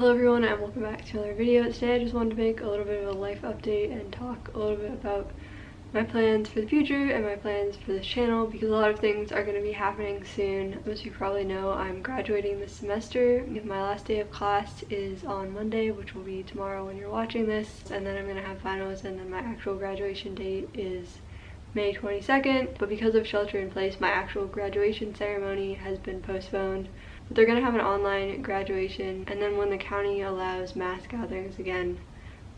Hello everyone and welcome back to another video. Today I just wanted to make a little bit of a life update and talk a little bit about my plans for the future and my plans for this channel because a lot of things are going to be happening soon. As you probably know, I'm graduating this semester. My last day of class is on Monday, which will be tomorrow when you're watching this. And then I'm going to have finals and then my actual graduation date is May 22nd. But because of shelter in place, my actual graduation ceremony has been postponed But they're gonna have an online graduation and then when the county allows mass gatherings again,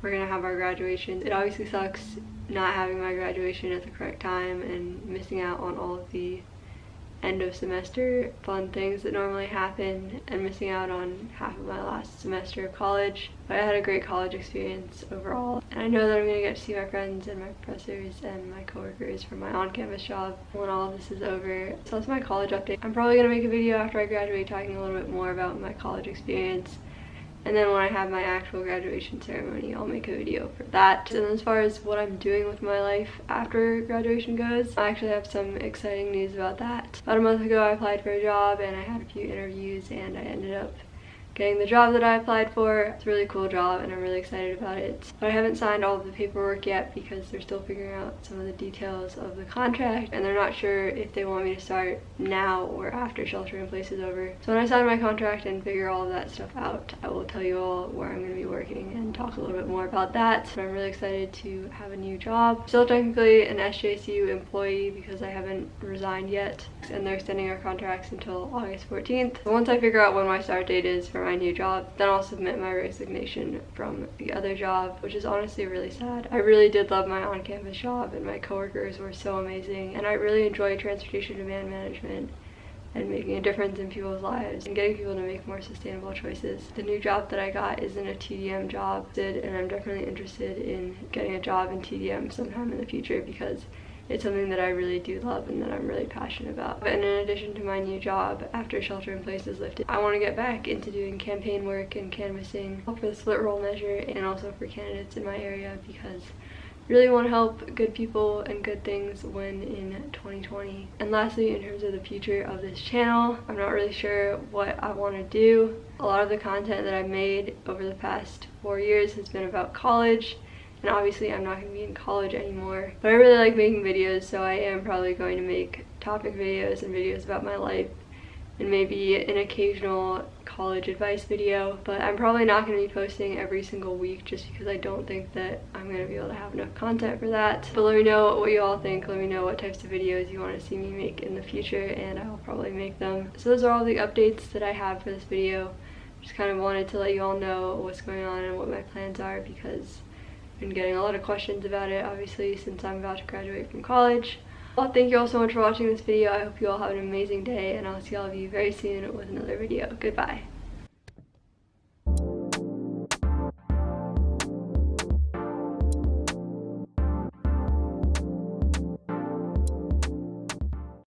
we're gonna have our graduation. It obviously sucks not having my graduation at the correct time and missing out on all of the end of semester fun things that normally happen and missing out on half of my last semester of college. But I had a great college experience overall and I know that I'm going to get to see my friends and my professors and my coworkers from my on-campus job when all of this is over. So that's my college update. I'm probably going to make a video after I graduate talking a little bit more about my college experience and then when I have my actual graduation ceremony, I'll make a video for that. And as far as what I'm doing with my life after graduation goes, I actually have some exciting news about that. About a month ago, I applied for a job and I had a few interviews and I ended up getting the job that I applied for. It's a really cool job and I'm really excited about it. But I haven't signed all of the paperwork yet because they're still figuring out some of the details of the contract and they're not sure if they want me to start now or after shelter in place is over. So when I sign my contract and figure all of that stuff out, I will tell you all where I'm going to be working and talk a little bit more about that. But I'm really excited to have a new job. Still technically an SJSU employee because I haven't resigned yet and they're extending our contracts until August 14th. So once I figure out when my start date is for my new job. Then I'll submit my resignation from the other job, which is honestly really sad. I really did love my on-campus job and my coworkers were so amazing and I really enjoy transportation demand management and making a difference in people's lives and getting people to make more sustainable choices. The new job that I got isn't a TDM job and I'm definitely interested in getting a job in TDM sometime in the future because it's something that I really do love and that I'm really passionate about. And in addition to my new job after shelter in place is lifted, I want to get back into doing campaign work and canvassing for the split roll measure and also for candidates in my area because I really want to help good people and good things win in 2020. And lastly, in terms of the future of this channel, I'm not really sure what I want to do. A lot of the content that I've made over the past four years has been about college and obviously I'm not going to be in college anymore. But I really like making videos so I am probably going to make topic videos and videos about my life and maybe an occasional college advice video. But I'm probably not going to be posting every single week just because I don't think that I'm going to be able to have enough content for that. But let me know what you all think. Let me know what types of videos you want to see me make in the future and I'll probably make them. So those are all the updates that I have for this video. Just kind of wanted to let you all know what's going on and what my plans are because been getting a lot of questions about it obviously since I'm about to graduate from college. Well, thank you all so much for watching this video. I hope you all have an amazing day and I'll see all of you very soon with another video. Goodbye.